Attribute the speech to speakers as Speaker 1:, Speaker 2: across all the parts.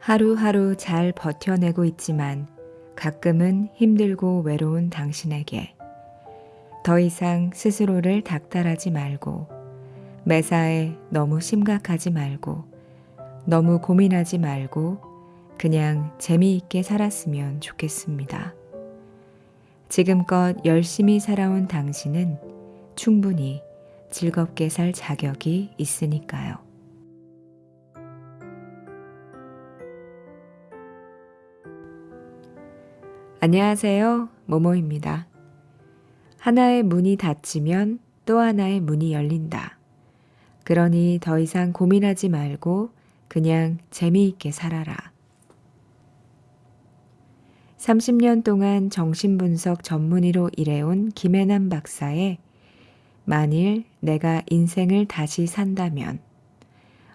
Speaker 1: 하루하루 잘 버텨내고 있지만 가끔은 힘들고 외로운 당신에게 더 이상 스스로를 닥달하지 말고 매사에 너무 심각하지 말고 너무 고민하지 말고 그냥 재미있게 살았으면 좋겠습니다. 지금껏 열심히 살아온 당신은 충분히 즐겁게 살 자격이 있으니까요. 안녕하세요. 모모입니다. 하나의 문이 닫히면 또 하나의 문이 열린다. 그러니 더 이상 고민하지 말고 그냥 재미있게 살아라. 30년 동안 정신분석 전문의로 일해온 김혜남 박사의 만일 내가 인생을 다시 산다면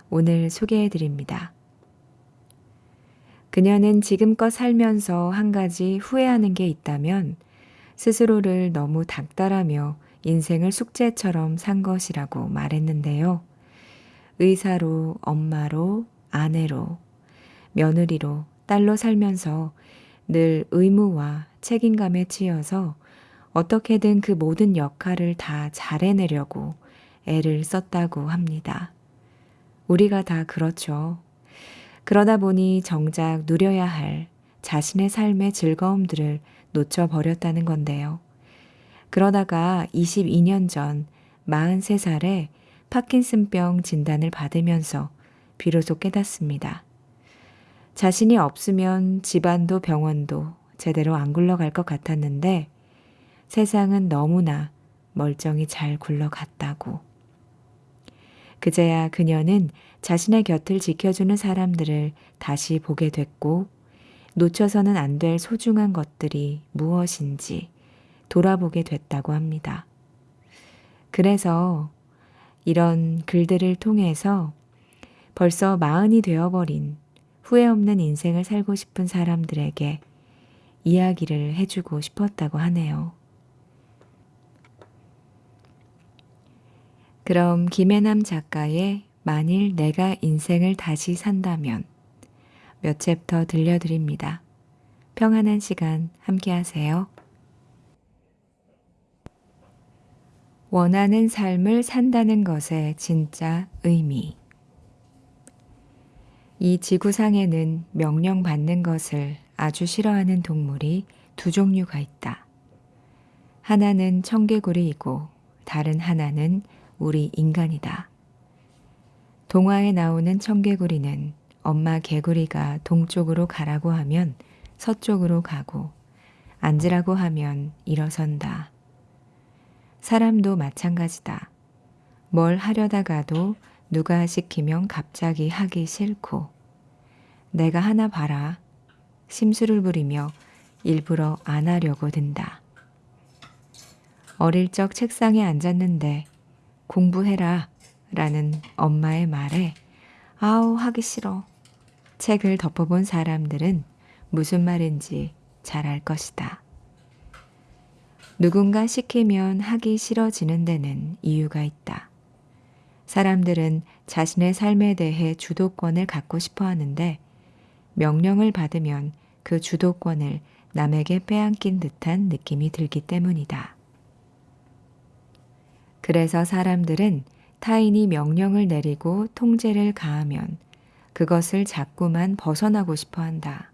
Speaker 1: 오늘 소개해 드립니다. 그녀는 지금껏 살면서 한 가지 후회하는 게 있다면 스스로를 너무 닥달하며 인생을 숙제처럼 산 것이라고 말했는데요. 의사로, 엄마로, 아내로, 며느리로, 딸로 살면서 늘 의무와 책임감에 치여서 어떻게든 그 모든 역할을 다 잘해내려고 애를 썼다고 합니다. 우리가 다 그렇죠. 그러다 보니 정작 누려야 할 자신의 삶의 즐거움들을 놓쳐버렸다는 건데요. 그러다가 22년 전 43살에 파킨슨병 진단을 받으면서 비로소 깨닫습니다. 자신이 없으면 집안도 병원도 제대로 안 굴러갈 것 같았는데 세상은 너무나 멀쩡히 잘 굴러갔다고. 그제야 그녀는 자신의 곁을 지켜주는 사람들을 다시 보게 됐고 놓쳐서는 안 될 소중한 것들이 무엇인지 돌아보게 됐다고 합니다. 그래서 이런 글들을 통해서 벌써 마흔이 되어버린 후회 없는 인생을 살고 싶은 사람들에게 이야기를 해주고 싶었다고 하네요. 그럼 김혜남 작가의 만일 내가 인생을 다시 산다면 몇 챕터 들려드립니다. 평안한 시간 함께 하세요. 원하는 삶을 산다는 것의 진짜 의미. 이 지구상에는 명령받는 것을 아주 싫어하는 동물이 두 종류가 있다. 하나는 청개구리이고 다른 하나는 우리 인간이다. 동화에 나오는 청개구리는 엄마 개구리가 동쪽으로 가라고 하면 서쪽으로 가고 앉으라고 하면 일어선다. 사람도 마찬가지다. 뭘 하려다가도 누가 시키면 갑자기 하기 싫고 내가 하나 봐라 심술을 부리며 일부러 안 하려고 든다. 어릴 적 책상에 앉았는데 공부해라 라는 엄마의 말에 아우 하기 싫어. 책을 덮어본 사람들은 무슨 말인지 잘 알 것이다. 누군가 시키면 하기 싫어지는 데는 이유가 있다. 사람들은 자신의 삶에 대해 주도권을 갖고 싶어 하는데 명령을 받으면 그 주도권을 남에게 빼앗긴 듯한 느낌이 들기 때문이다. 그래서 사람들은 타인이 명령을 내리고 통제를 가하면 그것을 자꾸만 벗어나고 싶어 한다.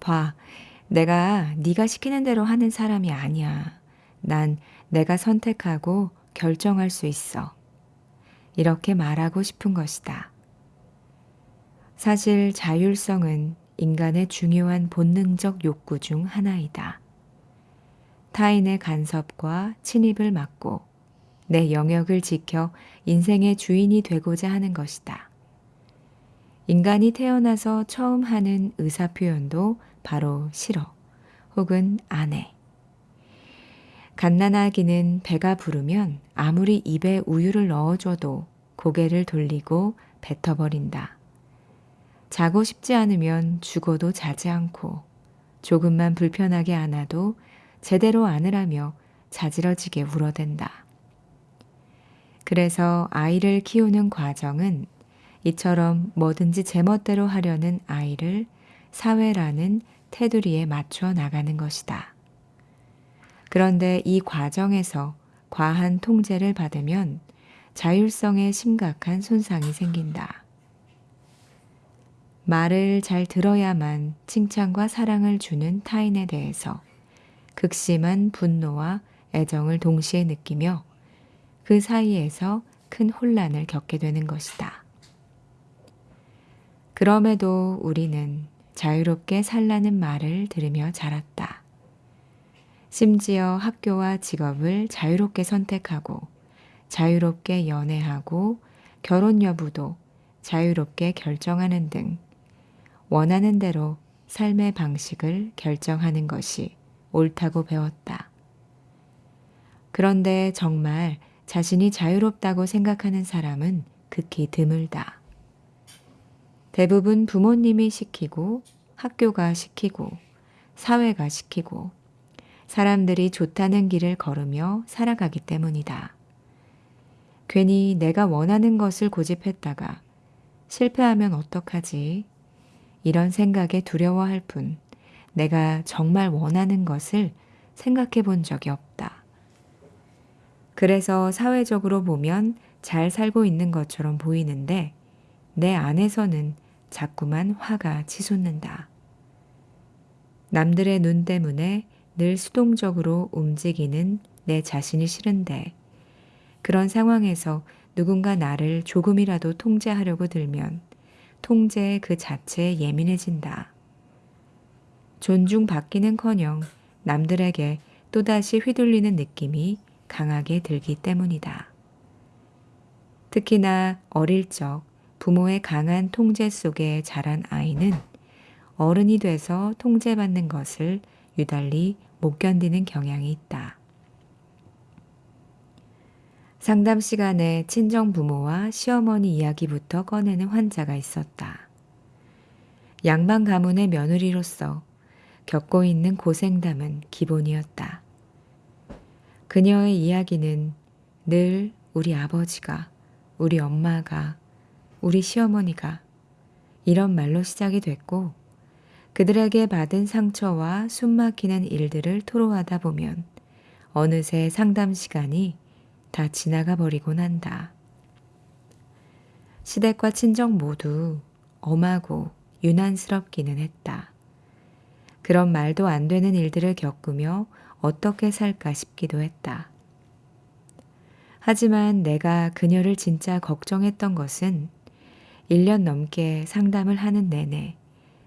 Speaker 1: 봐, 내가 네가 시키는 대로 하는 사람이 아니야. 난 내가 선택하고 결정할 수 있어. 이렇게 말하고 싶은 것이다. 사실 자율성은 인간의 중요한 본능적 욕구 중 하나이다. 타인의 간섭과 침입을 막고 내 영역을 지켜 인생의 주인이 되고자 하는 것이다. 인간이 태어나서 처음 하는 의사표현도 바로 싫어 혹은 안 해. 갓난아기는 배가 부르면 아무리 입에 우유를 넣어줘도 고개를 돌리고 뱉어버린다. 자고 싶지 않으면 죽어도 자지 않고 조금만 불편하게 안아도 제대로 안으라며 자지러지게 울어댄다. 그래서 아이를 키우는 과정은 이처럼 뭐든지 제멋대로 하려는 아이를 사회라는 테두리에 맞춰 나가는 것이다. 그런데 이 과정에서 과한 통제를 받으면 자율성에 심각한 손상이 생긴다. 말을 잘 들어야만 칭찬과 사랑을 주는 타인에 대해서 극심한 분노와 애정을 동시에 느끼며 그 사이에서 큰 혼란을 겪게 되는 것이다. 그럼에도 우리는 자유롭게 살라는 말을 들으며 자랐다. 심지어 학교와 직업을 자유롭게 선택하고 자유롭게 연애하고 결혼 여부도 자유롭게 결정하는 등 원하는 대로 삶의 방식을 결정하는 것이 옳다고 배웠다. 그런데 정말 자신이 자유롭다고 생각하는 사람은 극히 드물다. 대부분 부모님이 시키고 학교가 시키고 사회가 시키고 사람들이 좋다는 길을 걸으며 살아가기 때문이다. 괜히 내가 원하는 것을 고집했다가 실패하면 어떡하지? 이런 생각에 두려워할 뿐 내가 정말 원하는 것을 생각해 본 적이 없다. 그래서 사회적으로 보면 잘 살고 있는 것처럼 보이는데 내 안에서는 자꾸만 화가 치솟는다. 남들의 눈 때문에 늘 수동적으로 움직이는 내 자신이 싫은데 그런 상황에서 누군가 나를 조금이라도 통제하려고 들면 통제 그 자체에 예민해진다. 존중받기는커녕 남들에게 또다시 휘둘리는 느낌이 강하게 들기 때문이다. 특히나 어릴 적 부모의 강한 통제 속에 자란 아이는 어른이 돼서 통제받는 것을 유달리 못 견디는 경향이 있다. 상담 시간에 친정 부모와 시어머니 이야기부터 꺼내는 환자가 있었다. 양반 가문의 며느리로서 겪고 있는 고생담은 기본이었다. 그녀의 이야기는 늘 우리 아버지가, 우리 엄마가, 우리 시어머니가 이런 말로 시작이 됐고 그들에게 받은 상처와 숨막히는 일들을 토로하다 보면 어느새 상담 시간이 다 지나가 버리곤 한다. 시댁과 친정 모두 엄하고 유난스럽기는 했다. 그런 말도 안 되는 일들을 겪으며 어떻게 살까 싶기도 했다. 하지만 내가 그녀를 진짜 걱정했던 것은 1년 넘게 상담을 하는 내내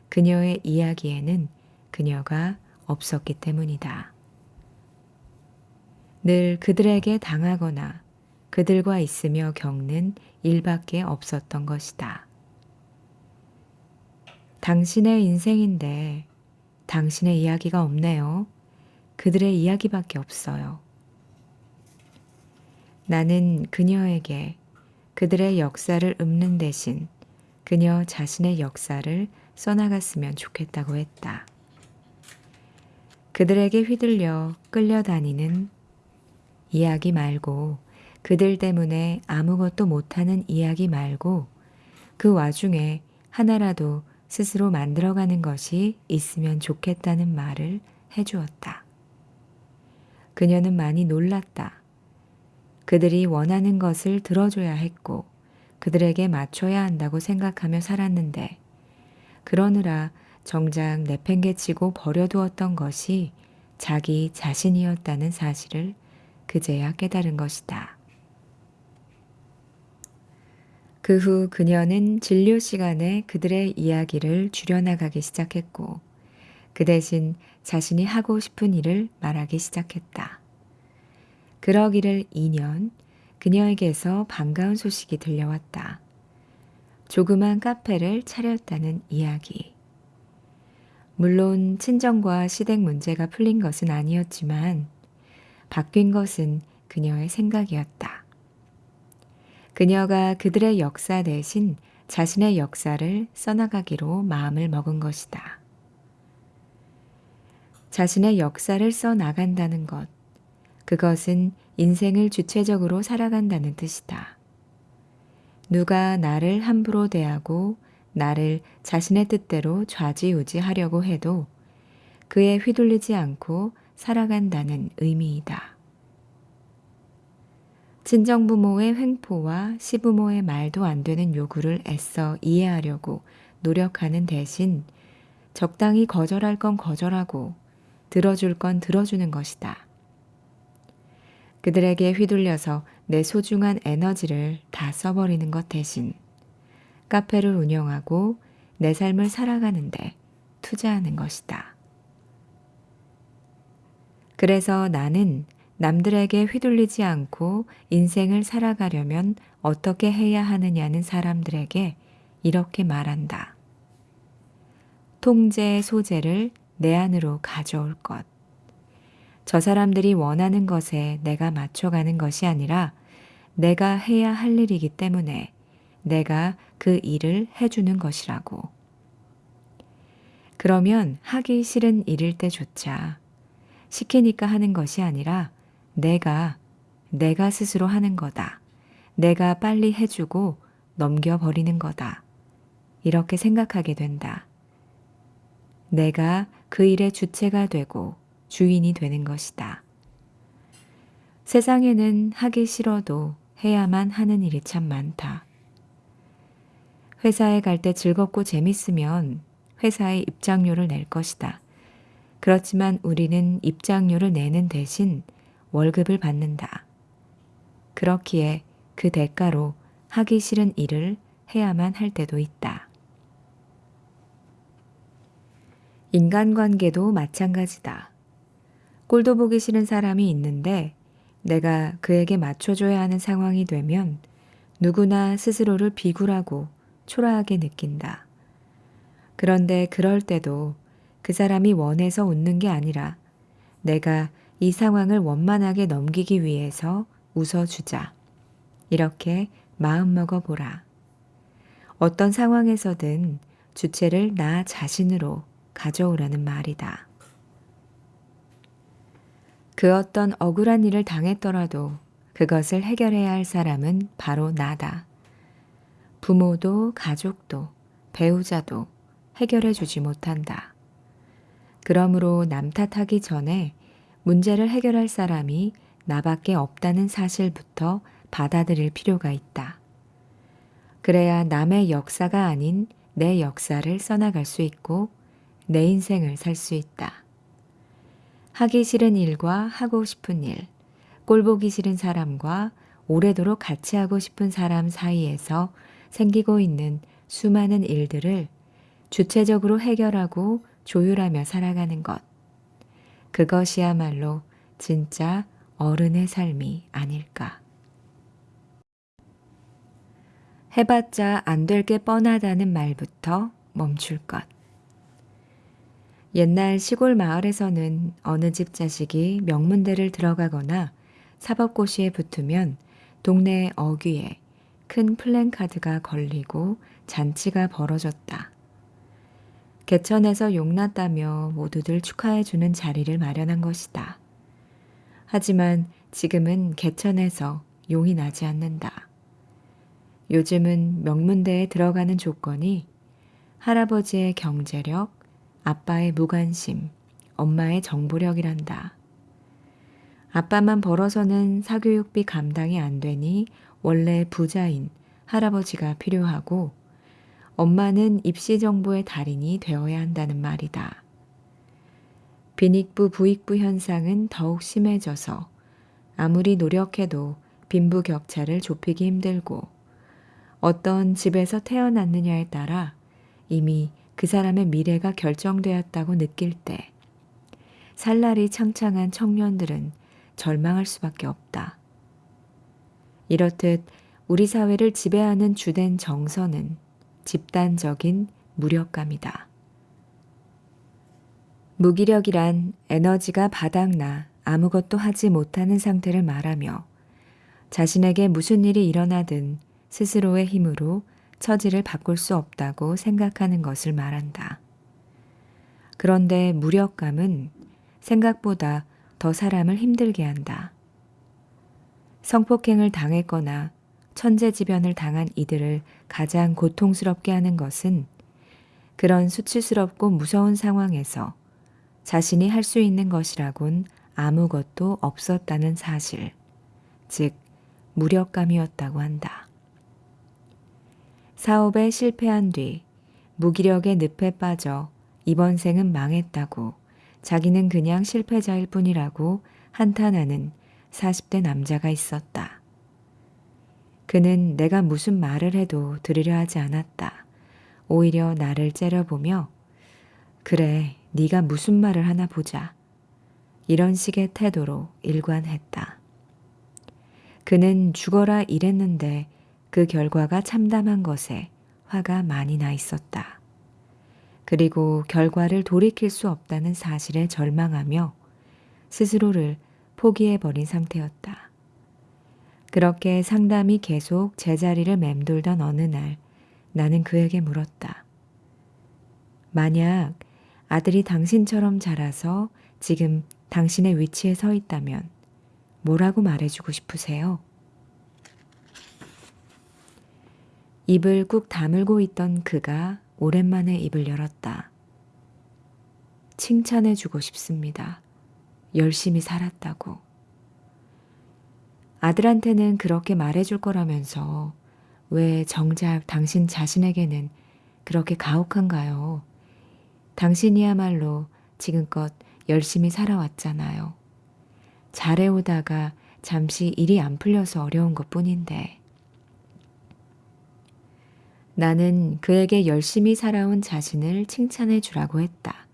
Speaker 1: 그녀의 이야기에는 그녀가 없었기 때문이다. 늘 그들에게 당하거나 그들과 있으며 겪는 일밖에 없었던 것이다. 당신의 인생인데 당신의 이야기가 없네요. 그들의 이야기밖에 없어요. 나는 그녀에게 그들의 역사를 읊는 대신 그녀 자신의 역사를 써나갔으면 좋겠다고 했다. 그들에게 휘둘려 끌려다니는 이야기 말고 그들 때문에 아무것도 못하는 이야기 말고 그 와중에 하나라도 스스로 만들어가는 것이 있으면 좋겠다는 말을 해주었다. 그녀는 많이 놀랐다. 그들이 원하는 것을 들어줘야 했고 그들에게 맞춰야 한다고 생각하며 살았는데 그러느라 정작 내팽개치고 버려두었던 것이 자기 자신이었다는 사실을 그제야 깨달은 것이다. 그 후 그녀는 진료 시간에 그들의 이야기를 줄여나가기 시작했고 그 대신 자신이 하고 싶은 일을 말하기 시작했다. 그러기를 2년 그녀에게서 반가운 소식이 들려왔다. 조그만 카페를 차렸다는 이야기. 물론 친정과 시댁 문제가 풀린 것은 아니었지만 바뀐 것은 그녀의 생각이었다. 그녀가 그들의 역사 대신 자신의 역사를 써나가기로 마음을 먹은 것이다. 자신의 역사를 써 나간다는 것, 그것은 인생을 주체적으로 살아간다는 뜻이다. 누가 나를 함부로 대하고 나를 자신의 뜻대로 좌지우지하려고 해도 그에 휘둘리지 않고 살아간다는 의미이다. 친정부모의 횡포와 시부모의 말도 안 되는 요구를 애써 이해하려고 노력하는 대신 적당히 거절할 건 거절하고 들어줄 건 들어주는 것이다. 그들에게 휘둘려서 내 소중한 에너지를 다 써버리는 것 대신 카페를 운영하고 내 삶을 살아가는데 투자하는 것이다. 그래서 나는 남들에게 휘둘리지 않고 인생을 살아가려면 어떻게 해야 하느냐는 사람들에게 이렇게 말한다. 통제의 소재를 내 안으로 가져올 것. 저 사람들이 원하는 것에 내가 맞춰가는 것이 아니라 내가 해야 할 일이기 때문에 내가 그 일을 해주는 것이라고. 그러면 하기 싫은 일일 때조차 시키니까 하는 것이 아니라 내가, 내가 스스로 하는 거다. 내가 빨리 해주고 넘겨버리는 거다. 이렇게 생각하게 된다. 내가 그 일의 주체가 되고 주인이 되는 것이다. 세상에는 하기 싫어도 해야만 하는 일이 참 많다. 회사에 갈 때 즐겁고 재밌으면 회사에 입장료를 낼 것이다. 그렇지만 우리는 입장료를 내는 대신 월급을 받는다. 그렇기에 그 대가로 하기 싫은 일을 해야만 할 때도 있다. 인간관계도 마찬가지다. 꼴도 보기 싫은 사람이 있는데 내가 그에게 맞춰줘야 하는 상황이 되면 누구나 스스로를 비굴하고 초라하게 느낀다. 그런데 그럴 때도 그 사람이 원해서 웃는 게 아니라 내가 이 상황을 원만하게 넘기기 위해서 웃어주자. 이렇게 마음먹어 보라. 어떤 상황에서든 주체를 나 자신으로 가져오라는 말이다. 그 어떤 억울한 일을 당했더라도 그것을 해결해야 할 사람은 바로 나다. 부모도 가족도 배우자도 해결해 주지 못한다. 그러므로 남 탓하기 전에 문제를 해결할 사람이 나밖에 없다는 사실부터 받아들일 필요가 있다. 그래야 남의 역사가 아닌 내 역사를 써나갈 수 있고 내 인생을 살 수 있다. 하기 싫은 일과 하고 싶은 일, 꼴보기 싫은 사람과 오래도록 같이 하고 싶은 사람 사이에서 생기고 있는 수많은 일들을 주체적으로 해결하고 조율하며 살아가는 것. 그것이야말로 진짜 어른의 삶이 아닐까. 해봤자 안 될 게 뻔하다는 말부터 멈출 것. 옛날 시골 마을에서는 어느 집 자식이 명문대를 들어가거나 사법고시에 붙으면 동네 어귀에 큰 플랜카드가 걸리고 잔치가 벌어졌다. 개천에서 용났다며 모두들 축하해주는 자리를 마련한 것이다. 하지만 지금은 개천에서 용이 나지 않는다. 요즘은 명문대에 들어가는 조건이 할아버지의 경제력, 아빠의 무관심, 엄마의 정보력이란다. 아빠만 벌어서는 사교육비 감당이 안 되니 원래 부자인 할아버지가 필요하고 엄마는 입시 정보의 달인이 되어야 한다는 말이다. 빈익부 부익부 현상은 더욱 심해져서 아무리 노력해도 빈부 격차를 좁히기 힘들고 어떤 집에서 태어났느냐에 따라 이미 그 사람의 미래가 결정되었다고 느낄 때 살 날이 창창한 청년들은 절망할 수밖에 없다. 이렇듯 우리 사회를 지배하는 주된 정서는 집단적인 무력감이다. 무기력이란 에너지가 바닥나 아무것도 하지 못하는 상태를 말하며 자신에게 무슨 일이 일어나든 스스로의 힘으로 처지를 바꿀 수 없다고 생각하는 것을 말한다. 그런데 무력감은 생각보다 더 사람을 힘들게 한다. 성폭행을 당했거나 천재지변을 당한 이들을 가장 고통스럽게 하는 것은 그런 수치스럽고 무서운 상황에서 자신이 할 수 있는 것이라곤 아무것도 없었다는 사실, 즉, 무력감이었다고 한다. 사업에 실패한 뒤 무기력의 늪에 빠져 이번 생은 망했다고 자기는 그냥 실패자일 뿐이라고 한탄하는 40대 남자가 있었다. 그는 내가 무슨 말을 해도 들으려 하지 않았다. 오히려 나를 째려보며 그래, 네가 무슨 말을 하나 보자. 이런 식의 태도로 일관했다. 그는 죽어라 이랬는데 그 결과가 참담한 것에 화가 많이 나 있었다. 그리고 결과를 돌이킬 수 없다는 사실에 절망하며 스스로를 포기해버린 상태였다. 그렇게 상담이 계속 제자리를 맴돌던 어느 날 나는 그에게 물었다. 만약 아들이 당신처럼 자라서 지금 당신의 위치에 서 있다면 뭐라고 말해주고 싶으세요? 입을 꾹 다물고 있던 그가 오랜만에 입을 열었다. 칭찬해주고 싶습니다. 열심히 살았다고. 아들한테는 그렇게 말해줄 거라면서 왜 정작 당신 자신에게는 그렇게 가혹한가요? 당신이야말로 지금껏 열심히 살아왔잖아요. 잘해오다가 잠시 일이 안 풀려서 어려운 것 뿐인데. 나는 그에게 열심히 살아온 자신을 칭찬해 주라고 했다.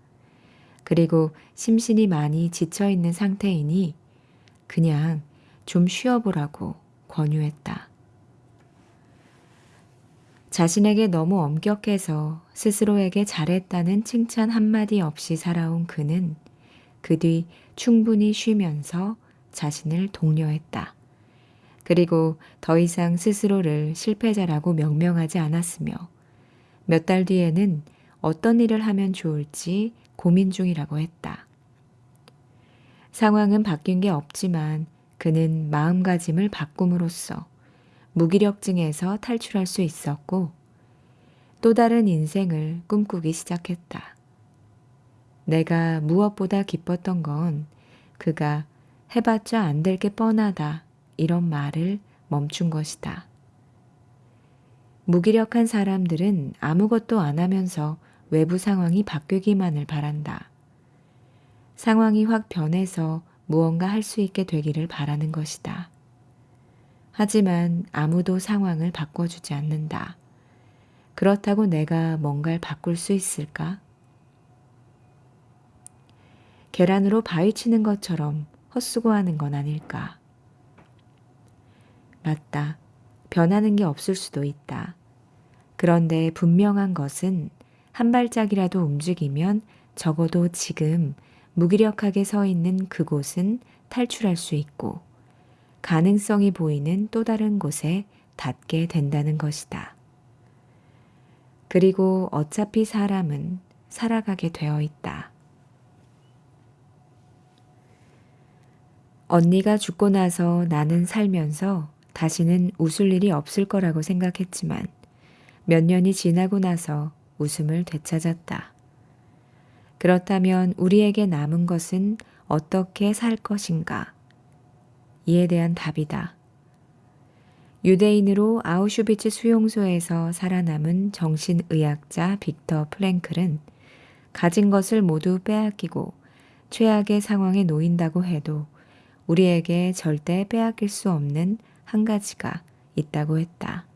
Speaker 1: 그리고 심신이 많이 지쳐 있는 상태이니 그냥 좀 쉬어보라고 권유했다. 자신에게 너무 엄격해서 스스로에게 잘했다는 칭찬 한마디 없이 살아온 그는 그 뒤 충분히 쉬면서 자신을 독려했다. 그리고 더 이상 스스로를 실패자라고 명명하지 않았으며 몇 달 뒤에는 어떤 일을 하면 좋을지 고민 중이라고 했다. 상황은 바뀐 게 없지만 그는 마음가짐을 바꿈으로써 무기력증에서 탈출할 수 있었고 또 다른 인생을 꿈꾸기 시작했다. 내가 무엇보다 기뻤던 건 그가 해봤자 안 될 게 뻔하다 이런 말을 멈춘 것이다. 무기력한 사람들은 아무것도 안 하면서 외부 상황이 바뀌기만을 바란다. 상황이 확 변해서 무언가 할 수 있게 되기를 바라는 것이다. 하지만 아무도 상황을 바꿔주지 않는다. 그렇다고 내가 뭔가를 바꿀 수 있을까? 계란으로 바위 치는 것처럼 헛수고하는 건 아닐까? 맞다. 변하는 게 없을 수도 있다. 그런데 분명한 것은 한 발짝이라도 움직이면 적어도 지금 무기력하게 서 있는 그곳은 탈출할 수 있고 가능성이 보이는 또 다른 곳에 닿게 된다는 것이다. 그리고 어차피 사람은 살아가게 되어 있다. 언니가 죽고 나서 나는 살면서 다시는 웃을 일이 없을 거라고 생각했지만 몇 년이 지나고 나서 웃음을 되찾았다. 그렇다면 우리에게 남은 것은 어떻게 살 것인가? 이에 대한 답이다. 유대인으로 아우슈비츠 수용소에서 살아남은 정신의학자 빅터 프랭클은 가진 것을 모두 빼앗기고 최악의 상황에 놓인다고 해도 우리에게 절대 빼앗길 수 없는 한 가지가 있다고 했다.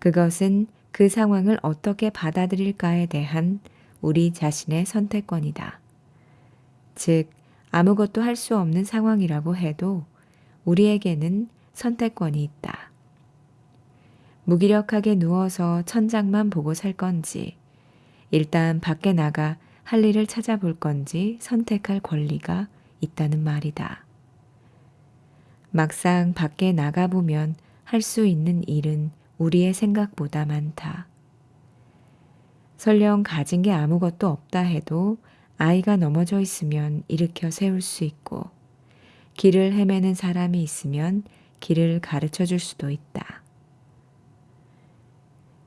Speaker 1: 그것은 그 상황을 어떻게 받아들일까에 대한 우리 자신의 선택권이다. 즉, 아무것도 할 수 없는 상황이라고 해도 우리에게는 선택권이 있다. 무기력하게 누워서 천장만 보고 살 건지, 일단 밖에 나가 할 일을 찾아볼 건지 선택할 권리가 있다는 말이다. 막상 밖에 나가보면 할 수 있는 일은 우리의 생각보다 많다. 설령 가진 게 아무것도 없다 해도 아이가 넘어져 있으면 일으켜 세울 수 있고, 길을 헤매는 사람이 있으면 길을 가르쳐 줄 수도 있다.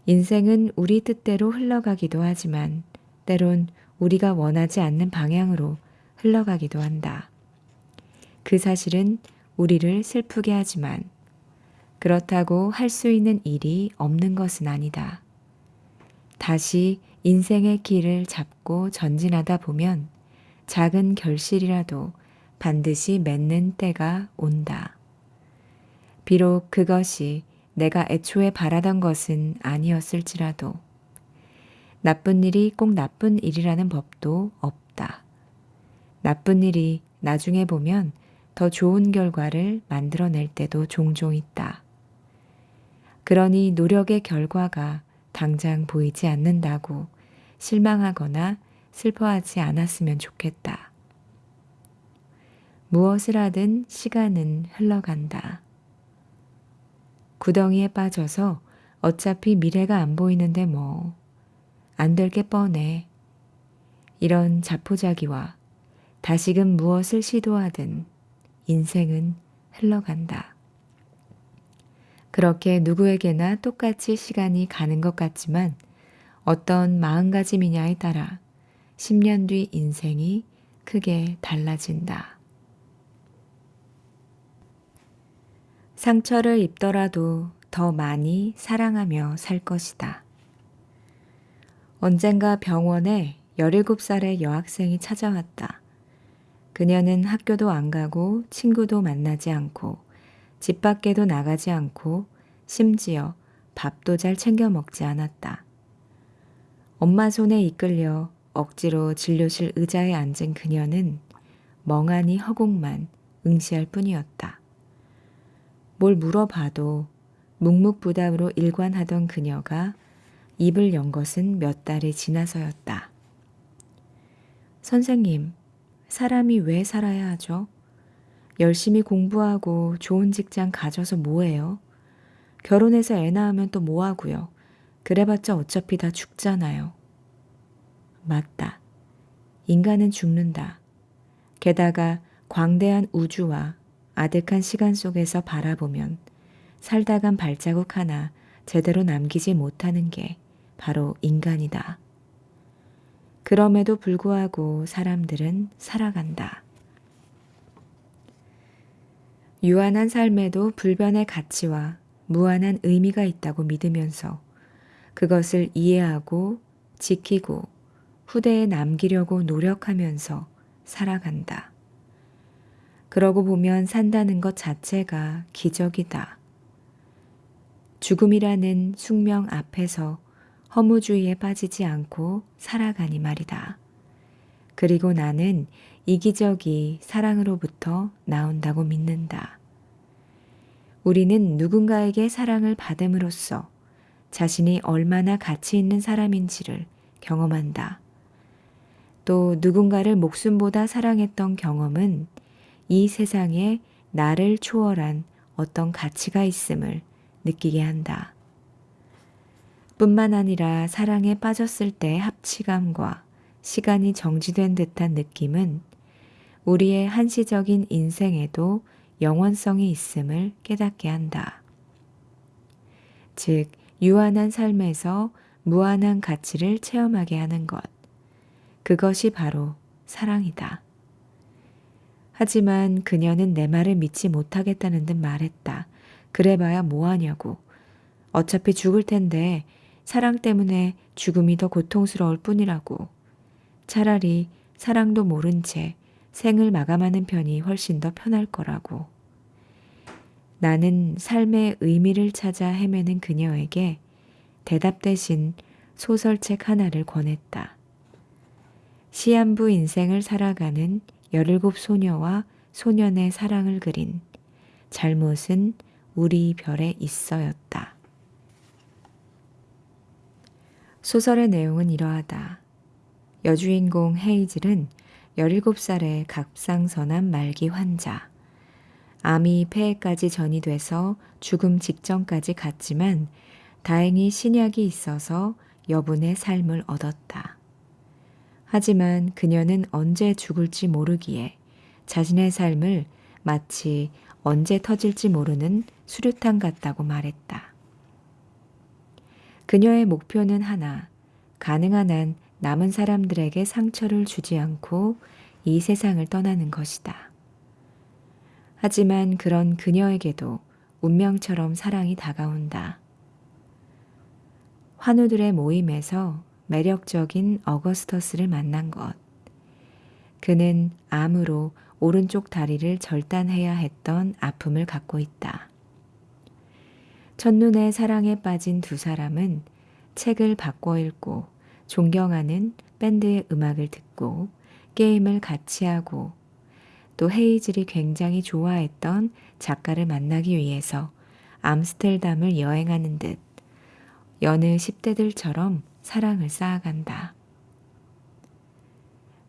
Speaker 1: 인생은 우리 뜻대로 흘러가기도 하지만 때론 우리가 원하지 않는 방향으로 흘러가기도 한다. 그 사실은 우리를 슬프게 하지만 그렇다고 할 수 있는 일이 없는 것은 아니다. 다시 인생의 길을 잡고 전진하다 보면 작은 결실이라도 반드시 맺는 때가 온다. 비록 그것이 내가 애초에 바라던 것은 아니었을지라도 나쁜 일이 꼭 나쁜 일이라는 법도 없다. 나쁜 일이 나중에 보면 더 좋은 결과를 만들어낼 때도 종종 있다. 그러니 노력의 결과가 당장 보이지 않는다고 실망하거나 슬퍼하지 않았으면 좋겠다. 무엇을 하든 시간은 흘러간다. 구덩이에 빠져서 어차피 미래가 안 보이는데 뭐, 안 될 게 뻔해. 이런 자포자기와 다시금 무엇을 시도하든 인생은 흘러간다. 그렇게 누구에게나 똑같이 시간이 가는 것 같지만 어떤 마음가짐이냐에 따라 10년 뒤 인생이 크게 달라진다. 상처를 입더라도 더 많이 사랑하며 살 것이다. 언젠가 병원에 17살의 여학생이 찾아왔다. 그녀는 학교도 안 가고 친구도 만나지 않고 집 밖에도 나가지 않고 심지어 밥도 잘 챙겨 먹지 않았다. 엄마 손에 이끌려 억지로 진료실 의자에 앉은 그녀는 멍하니 허공만 응시할 뿐이었다. 뭘 물어봐도 묵묵부답으로 일관하던 그녀가 입을 연 것은 몇 달이 지나서였다. 선생님, 사람이 왜 살아야 하죠? 열심히 공부하고 좋은 직장 가져서 뭐해요? 결혼해서 애 낳으면 또 뭐하고요? 그래봤자 어차피 다 죽잖아요. 맞다. 인간은 죽는다. 게다가 광대한 우주와 아득한 시간 속에서 바라보면 살다간 발자국 하나 제대로 남기지 못하는 게 바로 인간이다. 그럼에도 불구하고 사람들은 살아간다. 유한한 삶에도 불변의 가치와 무한한 의미가 있다고 믿으면서 그것을 이해하고 지키고 후대에 남기려고 노력하면서 살아간다. 그러고 보면 산다는 것 자체가 기적이다. 죽음이라는 숙명 앞에서 허무주의에 빠지지 않고 살아가니 말이다. 그리고 나는 이 기적이 사랑으로부터 나온다고 믿는다. 우리는 누군가에게 사랑을 받음으로써 자신이 얼마나 가치 있는 사람인지를 경험한다. 또 누군가를 목숨보다 사랑했던 경험은 이 세상에 나를 초월한 어떤 가치가 있음을 느끼게 한다. 뿐만 아니라 사랑에 빠졌을 때 합치감과 시간이 정지된 듯한 느낌은 우리의 한시적인 인생에도 영원성이 있음을 깨닫게 한다. 즉, 유한한 삶에서 무한한 가치를 체험하게 하는 것. 그것이 바로 사랑이다. 하지만 그녀는 내 말을 믿지 못하겠다는 듯 말했다. 그래봐야 뭐하냐고. 어차피 죽을 텐데 사랑 때문에 죽음이 더 고통스러울 뿐이라고. 차라리 사랑도 모른 채 생을 마감하는 편이 훨씬 더 편할 거라고. 나는 삶의 의미를 찾아 헤매는 그녀에게 대답 대신 소설책 하나를 권했다. 시한부 인생을 살아가는 17 소녀와 소년의 사랑을 그린 잘못은 우리 별에 있어였다. 소설의 내용은 이러하다. 여주인공 헤이즐은 17살의 갑상선암 말기 환자. 암이 폐에까지 전이 돼서 죽음 직전까지 갔지만 다행히 신약이 있어서 여분의 삶을 얻었다. 하지만 그녀는 언제 죽을지 모르기에 자신의 삶을 마치 언제 터질지 모르는 수류탄 같다고 말했다. 그녀의 목표는 하나, 가능한 한 남은 사람들에게 상처를 주지 않고 이 세상을 떠나는 것이다. 하지만 그런 그녀에게도 운명처럼 사랑이 다가온다. 환우들의 모임에서 매력적인 어거스터스를 만난 것. 그는 암으로 오른쪽 다리를 절단해야 했던 아픔을 갖고 있다. 첫눈에 사랑에 빠진 두 사람은 책을 바꿔 읽고 존경하는 밴드의 음악을 듣고 게임을 같이 하고 또 헤이즐이 굉장히 좋아했던 작가를 만나기 위해서 암스텔담을 여행하는 듯 여느 10대들처럼 사랑을 쌓아간다.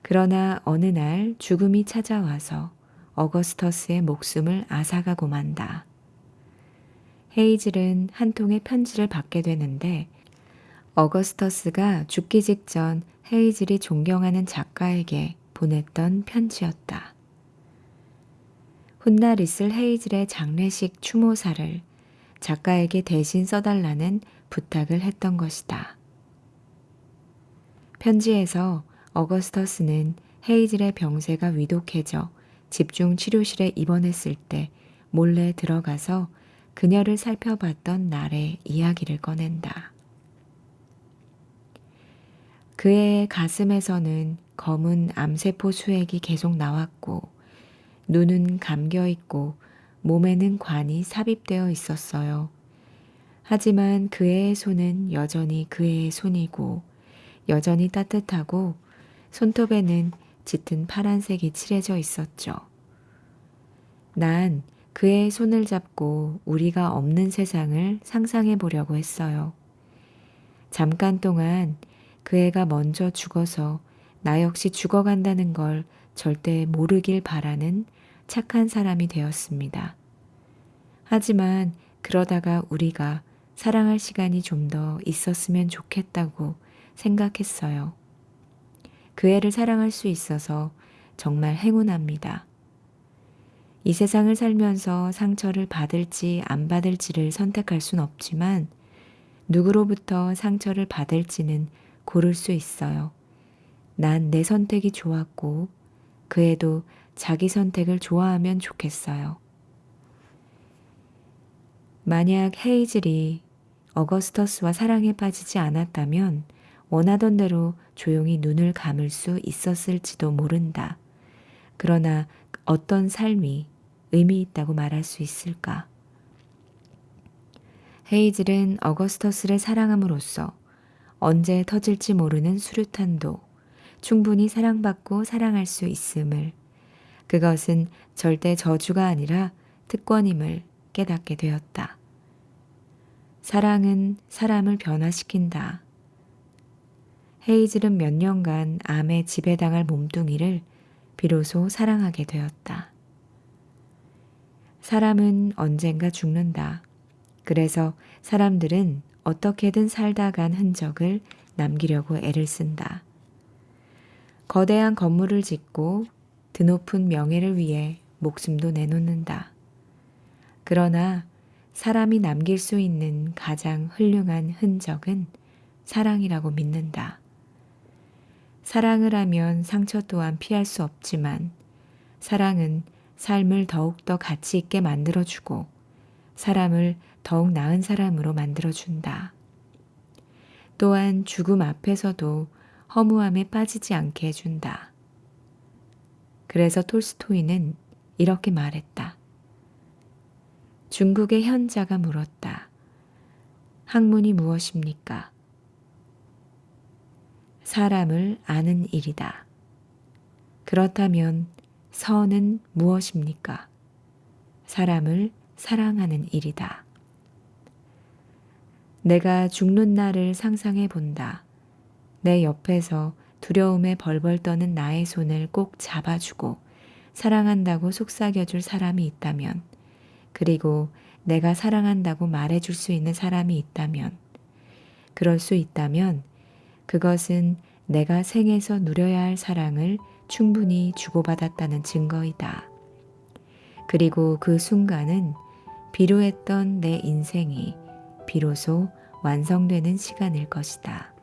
Speaker 1: 그러나 어느 날 죽음이 찾아와서 어거스터스의 목숨을 앗아가고 만다. 헤이즐은 한 통의 편지를 받게 되는데 어거스터스가 죽기 직전 헤이즐이 존경하는 작가에게 보냈던 편지였다. 훗날 있을 헤이즐의 장례식 추모사를 작가에게 대신 써달라는 부탁을 했던 것이다. 편지에서 어거스터스는 헤이즐의 병세가 위독해져 집중 치료실에 입원했을 때 몰래 들어가서 그녀를 살펴봤던 날의 이야기를 꺼낸다. 그의 가슴에서는 검은 암세포 수액이 계속 나왔고 눈은 감겨 있고 몸에는 관이 삽입되어 있었어요. 하지만 그의 손은 여전히 그의 손이고 여전히 따뜻하고 손톱에는 짙은 파란색이 칠해져 있었죠. 난 그의 손을 잡고 우리가 없는 세상을 상상해 보려고 했어요. 잠깐 동안 그 애가 먼저 죽어서 나 역시 죽어간다는 걸 절대 모르길 바라는 착한 사람이 되었습니다. 하지만 그러다가 우리가 사랑할 시간이 좀 더 있었으면 좋겠다고 생각했어요. 그 애를 사랑할 수 있어서 정말 행운합니다. 이 세상을 살면서 상처를 받을지 안 받을지를 선택할 순 없지만 누구로부터 상처를 받을지는 고를 수 있어요. 난 내 선택이 좋았고 그 애도 자기 선택을 좋아하면 좋겠어요. 만약 헤이즐이 어거스터스와 사랑에 빠지지 않았다면 원하던 대로 조용히 눈을 감을 수 있었을지도 모른다. 그러나 어떤 삶이 의미 있다고 말할 수 있을까? 헤이즐은 어거스터스를 사랑함으로써 언제 터질지 모르는 수류탄도 충분히 사랑받고 사랑할 수 있음을 그것은 절대 저주가 아니라 특권임을 깨닫게 되었다. 사랑은 사람을 변화시킨다. 헤이즐은 몇 년간 암에 지배당할 몸뚱이를 비로소 사랑하게 되었다. 사람은 언젠가 죽는다. 그래서 사람들은 어떻게든 살다 간 흔적을 남기려고 애를 쓴다. 거대한 건물을 짓고 드높은 명예를 위해 목숨도 내놓는다. 그러나 사람이 남길 수 있는 가장 훌륭한 흔적은 사랑이라고 믿는다. 사랑을 하면 상처 또한 피할 수 없지만 사랑은 삶을 더욱더 가치 있게 만들어주고 사람을 더욱 나은 사람으로 만들어준다. 또한 죽음 앞에서도 허무함에 빠지지 않게 해준다. 그래서 톨스토이는 이렇게 말했다. 중국의 현자가 물었다. 학문이 무엇입니까? 사람을 아는 일이다. 그렇다면 선은 무엇입니까? 사람을 사랑하는 일이다. 내가 죽는 날을 상상해 본다. 내 옆에서 두려움에 벌벌 떠는 나의 손을 꼭 잡아주고 사랑한다고 속삭여줄 사람이 있다면, 그리고 내가 사랑한다고 말해줄 수 있는 사람이 있다면, 그럴 수 있다면 그것은 내가 생에서 누려야 할 사랑을 충분히 주고받았다는 증거이다. 그리고 그 순간은 비루했던 내 인생이 비로소 완성되는 시간일 것이다.